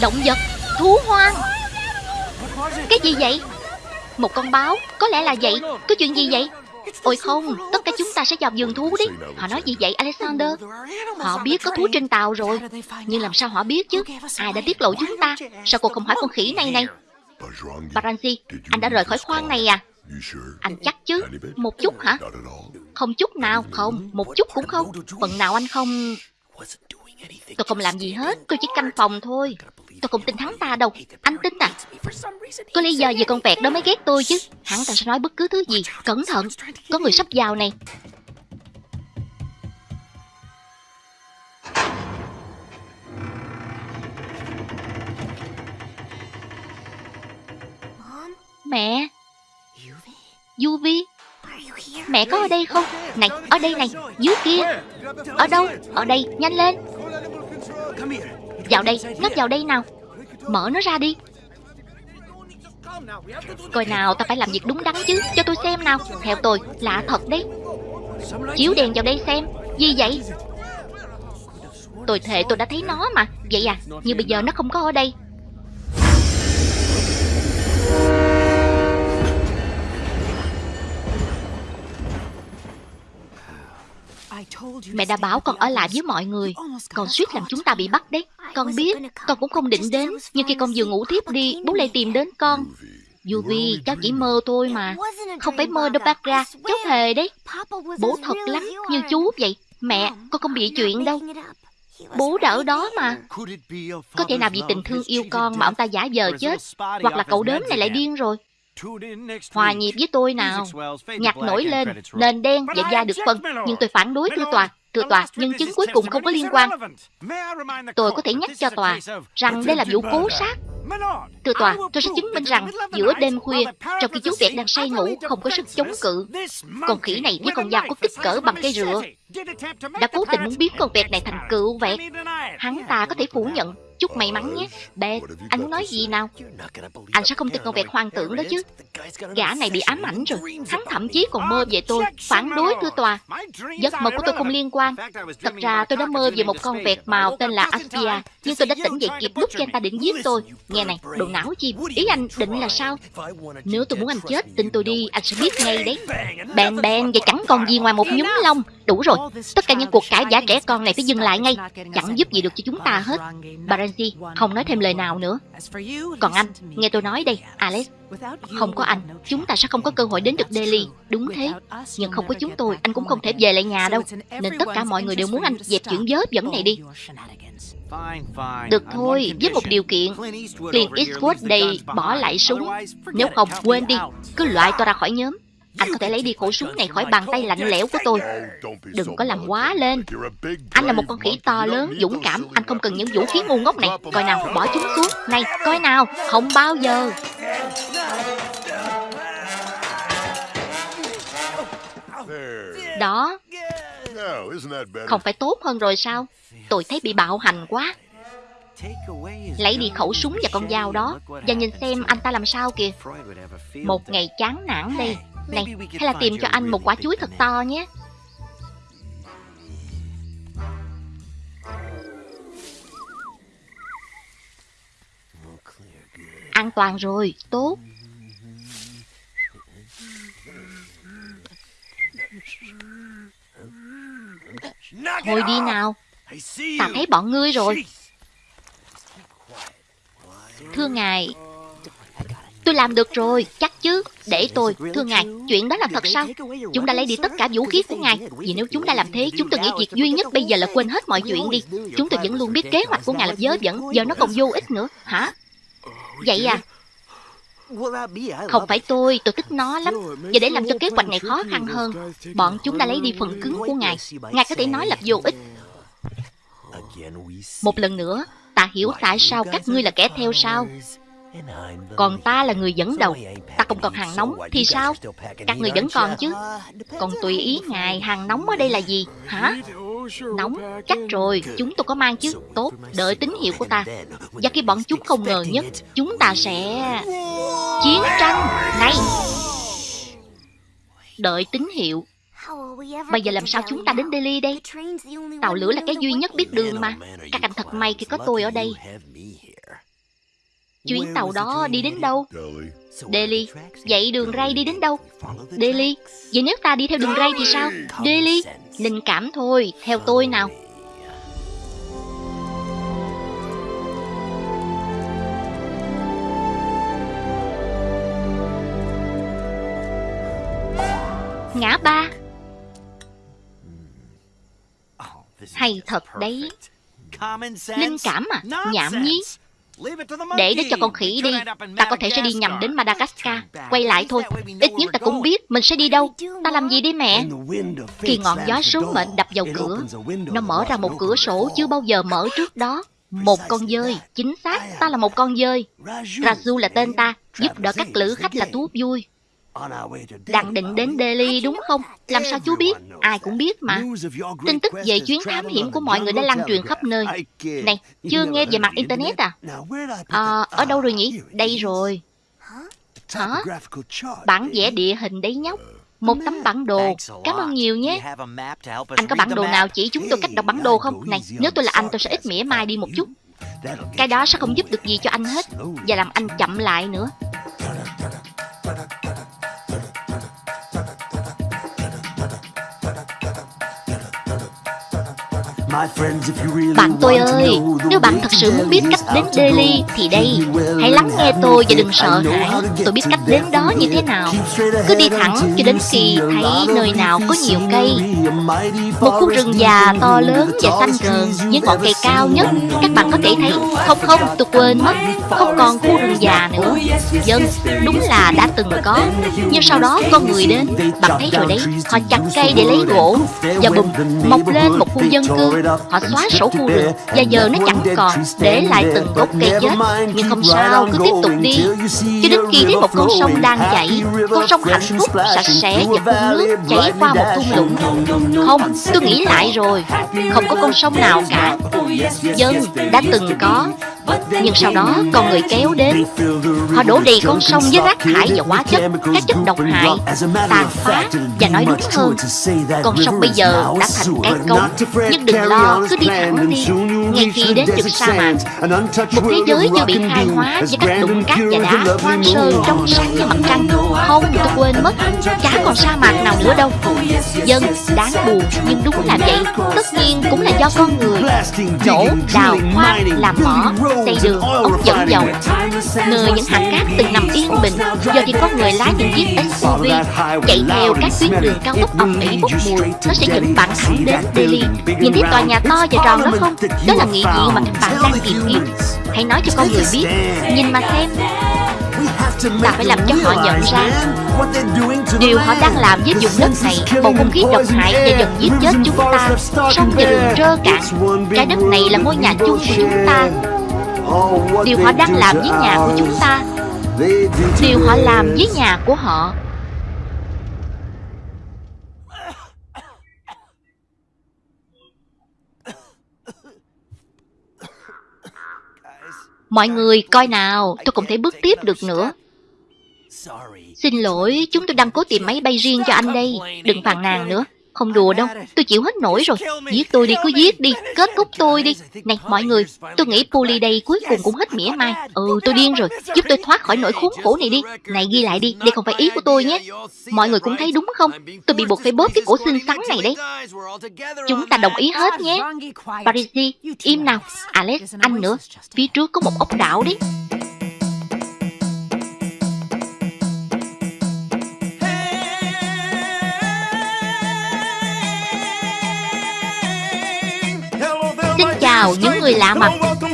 Động vật, Thú hoang. Cái gì vậy? Một con báo, Có lẽ là vậy. Có chuyện gì vậy? Ôi không, Tất cả chúng ta sẽ vào vườn thú đấy Họ nói gì vậy, Alexander? Họ biết có thú trên tàu rồi. Nhưng làm sao họ biết chứ? Ai đã tiết lộ chúng ta? Sao cô không hỏi con khỉ này này? Baranzi, Anh đã rời khỏi khoang này à? Anh chắc chứ? Một chút hả? Không chút nào, Không. Một chút cũng không. Phần nào anh không Tôi không làm gì hết Tôi chỉ canh phòng thôi. Tôi không tin hắn ta đâu. Anh tin à? Có lý do gì con vẹt đó mới ghét tôi chứ? Hắn ta sẽ nói bất cứ thứ gì Cẩn thận. Có người sắp vào này. Mẹ? Yuvi Mẹ có ở đây không? Này, ở đây này, Dưới kia. Ở đâu? Ở đây, Nhanh lên. Vào đây Nó vào đây nào. Mở nó ra đi. Coi nào, ta phải làm việc đúng đắn chứ. Cho tôi xem nào. Theo tôi Lạ thật đấy. Chiếu đèn vào đây xem. Gì vậy? Tôi thề tôi đã thấy nó mà. Vậy à Nhưng bây giờ nó không có ở đây. Mẹ đã bảo con ở lại với mọi người. Con suýt làm chúng ta bị bắt đấy. Con biết Con cũng không định đến. Nhưng khi con vừa ngủ tiếp đi Bố lại tìm đến con. Yuvi, cháu chỉ mơ thôi mà. Không phải mơ đâu bác ra Cháu thề đấy. Bố thật lắm Như chú vậy. Mẹ, con không bị chuyện đâu. Bố đã ở đó mà. Có thể nào vì tình thương yêu con Mà ông ta giả vờ chết Hoặc là cậu đớm này lại điên rồi Hòa nhịp với tôi nào. Nhạc nổi lên Nền đen và da được phân Nhưng tôi phản đối thưa tòa Thưa tòa, nhân chứng cuối cùng không có liên quan. Tôi có thể nhắc cho tòa Rằng đây là vụ cố sát. Thưa tòa, tôi sẽ chứng minh rằng giữa đêm khuya, trong khi chú Việt đang say ngủ, không có sức chống cự, con khỉ này với con dao có kích cỡ bằng cây rựa đã cố tình muốn biến con vẹt này thành cựu vẹt. Hắn ta có thể phủ nhận. Chúc may mắn nhé. Bê, anh muốn nói gì nào? Anh sẽ không tin con vẹt hoang tưởng đó chứ. Gã này bị ám ảnh rồi. Hắn thậm chí còn mơ về tôi. Phản đối thưa tòa. Giấc mơ của tôi không liên quan. Thật ra tôi đã mơ về một con vẹt màu tên là Aspia. Nhưng tôi đã tỉnh dậy kịp lúc khi anh ta định giết tôi. Nghe này, đồ não chim. Ý anh định là sao? Nếu tôi muốn anh chết, tin tôi đi, anh sẽ biết ngay đấy. Bèn bèn và chẳng còn gì ngoài một nhúm lông. Đủ rồi, tất cả những cuộc cãi giả trẻ con này phải dừng lại ngay. Chẳng giúp gì được cho chúng ta hết. Renzi không nói thêm lời nào nữa. Còn anh, nghe tôi nói đây, Alex. Không có anh, chúng ta sẽ không có cơ hội đến được Delhi. Đúng thế. Nhưng không có chúng tôi, anh cũng không thể về lại nhà đâu. Nên tất cả mọi người đều muốn anh dẹp chuyện dớ dẫn này đi. Được thôi, với một điều kiện Clint Eastwood đây bỏ lại súng Nếu không, quên đi Cứ loại tôi ra khỏi nhóm anh có thể lấy đi khẩu súng này khỏi bàn tay lạnh lẽo của tôi. Đừng có làm quá lên. Anh là một con khỉ to lớn, dũng cảm. Anh không cần những vũ khí ngu ngốc này. Coi nào, bỏ chúng xuống. Này, coi nào, không bao giờ. Đó. Không phải tốt hơn rồi sao? Tôi thấy bị bạo hành quá. Lấy đi khẩu súng và con dao đó. Và nhìn xem anh ta làm sao kìa. Một ngày chán nản đây này, hay là tìm cho anh một quả chuối thật to nhé. An toàn rồi, tốt. Thôi đi nào. Ta thấy bọn ngươi rồi. Thưa ngài Tôi làm được rồi, chắc chứ. Để tôi, thưa ngài, chuyện đó là thật sao? Chúng đã lấy đi tất cả vũ khí của ngài. Vì nếu chúng đã làm thế, chúng tôi nghĩ việc duy nhất bây giờ là quên hết mọi chuyện đi. Chúng tôi vẫn luôn biết kế hoạch của ngài là dớ dẫn, giờ nó còn vô ích nữa. Hả? Vậy à? Không phải tôi, tôi thích nó lắm Và để làm cho kế hoạch này khó khăn hơn Bọn chúng đã lấy đi phần cứng của ngài Ngài có thể nói là vô ích Một lần nữa Ta hiểu tại sao các ngươi là kẻ theo sao còn ta là người dẫn đầu. Ta không còn hàng nóng Thì sao? Các người vẫn còn chứ? Còn tùy ý ngài Hàng nóng ở đây là gì? Hả? Nóng? Chắc rồi Chúng tôi có mang chứ. Tốt Đợi tín hiệu của ta. Và khi bọn chúng không ngờ nhất Chúng ta sẽ Chiến tranh Này. Đợi tín hiệu. Bây giờ làm sao chúng ta đến Delhi đây? Tàu lửa là cái duy nhất biết đường mà. Các anh thật may khi có tôi ở đây Chuyến tàu đó đi đến đâu? Delhi. Vậy đường ray đi đến đâu? Delhi. Vậy nếu ta đi theo đường ray thì sao? Delhi. Linh cảm thôi, theo tôi nào. Ngã ba Hay thật đấy Linh cảm à Nhảm nhí để đó cho con khỉ đi. Ta có thể sẽ đi nhầm đến Madagascar. Quay lại thôi. Ít nhất ta cũng biết mình sẽ đi đâu. Ta làm gì đi mẹ? Khi ngọn gió số mệnh đập vào cửa Nó mở ra một cửa sổ chưa bao giờ mở trước đó. Một con dơi Chính xác ta là một con dơi. Raju. Là tên ta Giúp đỡ các lữ khách là thú vui đang định đến Delhi đúng không? Làm sao chú biết? Ai cũng biết mà. Tin tức về chuyến thám hiểm của mọi người đã lan truyền khắp nơi. Này, chưa nghe về mặt Internet à? À, ở đâu rồi nhỉ? Đây rồi. Hả? Bản vẽ địa hình đấy nhóc. Một tấm bản đồ. Cảm ơn nhiều nhé. Anh có bản đồ nào chỉ chúng tôi cách đọc bản đồ không? Này, nếu tôi là anh tôi sẽ ít mỉa mai đi một chút. Cái đó sẽ không giúp được gì cho anh hết. Và làm anh chậm lại nữa. Bạn tôi ơi, nếu bạn thật sự muốn biết cách đến Delhi thì đây, hãy lắng nghe tôi và đừng sợ hãi. Tôi biết cách đến đó như thế nào. Cứ đi thẳng cho đến khi thấy nơi nào có nhiều cây. Một khu rừng già to lớn và xanh rờn với ngọn cây cao nhất. Các bạn có thể thấy, không không, tôi quên mất, không còn khu rừng già nữa. Dân, đúng là đã từng có. Nhưng sau đó con người đến, bạn thấy rồi đấy, họ chặt cây để lấy gỗ và bùm, mọc lên một khu dân cư Họ xóa sổ khu rừng Và giờ nó chẳng còn Để lại từng gốc cây chết Nhưng không sao cứ tiếp tục đi. Cho đến khi thấy một con sông đang chảy Con sông hạnh phúc sạch sẽ và phun nước Chảy qua một thung lũng Không tôi nghĩ lại rồi. Không có con sông nào cả. Dân đã từng có nhưng sau đó, con người kéo đến. Họ đổ đầy con sông với rác thải và hóa chất. Các chất độc hại Tàn phá Và nói đúng hơn. Con sông bây giờ đã thành cái cống. Nhưng đừng lo, cứ đi thẳng đi. Ngay khi đến được sa mạc Một thế giới chưa bị khai hóa Với các đụng cát và đá hoang sơ trong sáng như mặt trăng. Không tôi quên mất Chả còn sa mạc nào nữa đâu. Dân đáng buồn Nhưng đúng là vậy. Tất nhiên cũng là do con người Nổ, đào, hoang, làm mỏ xây đường, ống dẫn dầu. Nơi những hạt cát từng nằm yên bình Giờ thì có người lái những chiếc SUV Chạy theo các tuyến đường cao tốc ẩm ỉ bốc mùi. Nó sẽ dẫn bạn thẳng đến Delhi. Nhìn thấy tòa nhà to và tròn đó không? Đó là nghĩ gì mà các bạn đang tìm kiếm. Hãy nói cho con người biết, Nhìn mà xem. Ta phải làm cho họ nhận ra Điều họ đang làm với vùng đất này, Bầu không khí độc hại và dần giết chết chúng ta. Sông và đường trơ cạn, Trái đất này là ngôi nhà chung của chúng ta. Điều họ đang làm với nhà của chúng ta, Điều họ làm với nhà của họ. Mọi người coi nào, Tôi không thể bước tiếp được nữa. Xin lỗi, Chúng tôi đang cố tìm máy bay riêng cho anh đây, Đừng phàn nàn nữa không đùa đâu, tôi chịu hết nổi rồi. Giết tôi đi, cứ giết đi, kết thúc tôi đi. Này mọi người, tôi nghĩ Puli đây cuối cùng cũng hết mỉa mai. Ừ, tôi điên rồi, giúp tôi thoát khỏi nỗi khốn khổ này đi. Này ghi lại đi, đây không phải ý của tôi nhé. Mọi người cũng thấy đúng không? Tôi bị buộc phải bóp cái cổ xinh xắn này đấy Chúng ta đồng ý hết nhé. Parisi, im nào. Alex, anh nữa. Phía trước có một ốc đảo đấy. Chào những người lạ mặt.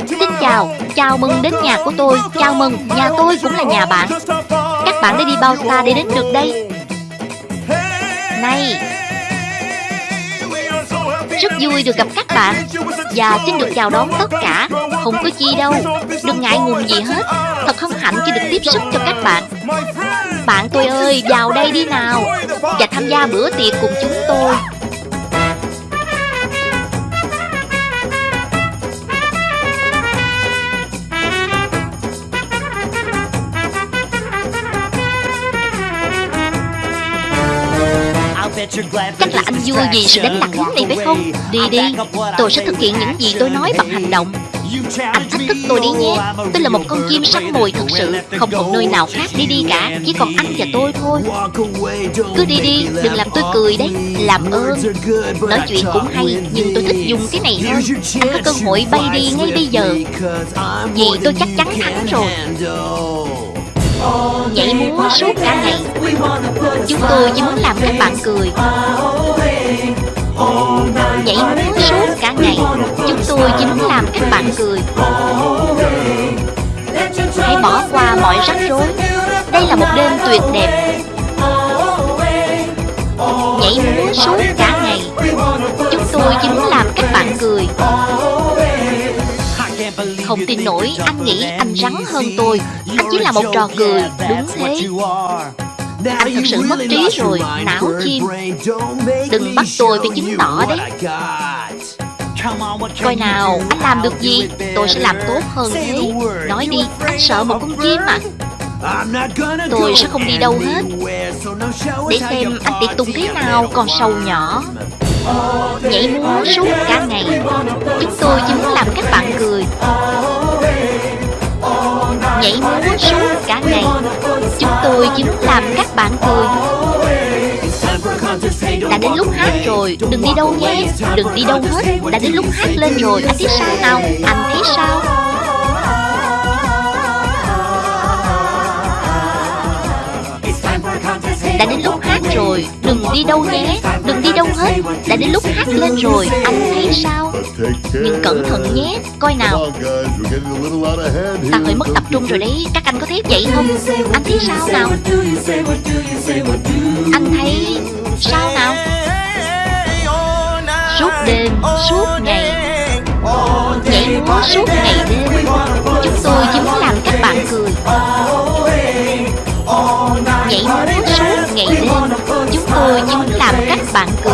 Xin chào, chào mừng đến nhà của tôi. Chào mừng, nhà tôi cũng là nhà bạn. Các bạn đã đi bao xa để đến được đây? Này Rất vui được gặp các bạn. Và xin được chào đón tất cả. Không có chi đâu. Đừng ngại ngùng gì hết. Thật hân hạnh khi được tiếp sức cho các bạn. Bạn tôi ơi, vào đây đi nào. Và tham gia bữa tiệc cùng chúng tôi Chắc là anh vui vì sự đánh lạc hướng này phải không? Đi đi. Tôi sẽ thực hiện những gì tôi nói bằng hành động. Anh thách thức tôi đi nhé. Tôi là một con chim săn mồi thật sự. Không còn nơi nào khác đi đi cả. Chỉ còn anh và tôi thôi. Cứ đi đi, đừng làm tôi cười đấy. Làm ơn. Nói chuyện cũng hay Nhưng tôi thích dùng cái này hơn. Anh có cơ hội bay đi ngay bây giờ. Vì tôi chắc chắn thắng rồi. Nhảy múa suốt cả ngày. Chúng tôi chỉ muốn làm các bạn cười. Nhảy múa suốt cả ngày. Chúng tôi chỉ muốn làm các bạn cười. Hãy bỏ qua mọi rắc rối. Đây là một đêm tuyệt đẹp. Nhảy múa suốt cả ngày. Chúng tôi chỉ muốn làm các bạn cười Không tin nổi Anh nghĩ anh rắn hơn tôi. Anh chỉ là một trò cười Đúng thế. anh thật sự mất trí rồi, não chim. Đừng bắt tôi phải chứng tỏ đấy. Coi nào, anh làm được gì? Tôi sẽ làm tốt hơn thế. Nói đi, anh sợ một con chim à Tôi sẽ không đi đâu hết. Để xem anh tiệc tùng thế nào còn sâu nhỏ Nhảy múa suốt cả ngày. Chúng tôi chỉ muốn làm các bạn cười. Nhảy múa suốt cả ngày. Chúng tôi chỉ muốn làm các bạn cười. Đã đến lúc hát rồi, Đừng đi đâu nhé. Đừng đi đâu hết. Đã đến lúc hát lên rồi. Anh thấy sao nào? Anh thấy sao? Đã đến lúc hát rồi. Đừng đi đâu nhé, Đừng đi đâu hết. Đã đến lúc hát lên rồi, Anh thấy sao? Nhưng cẩn thận nhé. Coi nào. Ta hơi mất tập trung rồi đấy. Các anh có thấy vậy không? Anh thấy sao nào? Anh thấy sao nào? Suốt đêm, Suốt ngày. Nhảy múa suốt ngày đêm. Chúng tôi chỉ muốn làm các bạn cười. Bạn cười.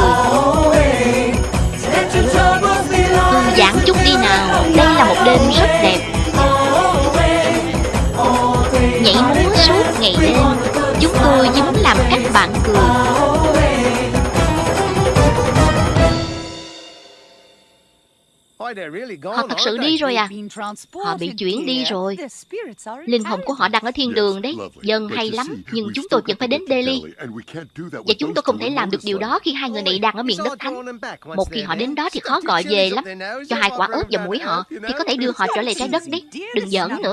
Thư giãn chút đi nào, Đây là một đêm rất đẹp. Nhảy múa suốt ngày đêm, Chúng tôi chỉ muốn làm các bạn cười. Họ thật sự đi rồi à? Họ bị chuyển đi rồi. Linh hồn của họ đang ở thiên đường đấy. Dân hay lắm Nhưng chúng tôi vẫn phải đến Delhi. Và chúng tôi không thể làm được điều đó Khi hai người này đang ở miền đất thánh Một khi họ đến đó thì khó gọi về lắm. Cho hai quả ớt vào mũi họ Thì có thể đưa họ trở lại trái đất đấy. Đừng giỡn nữa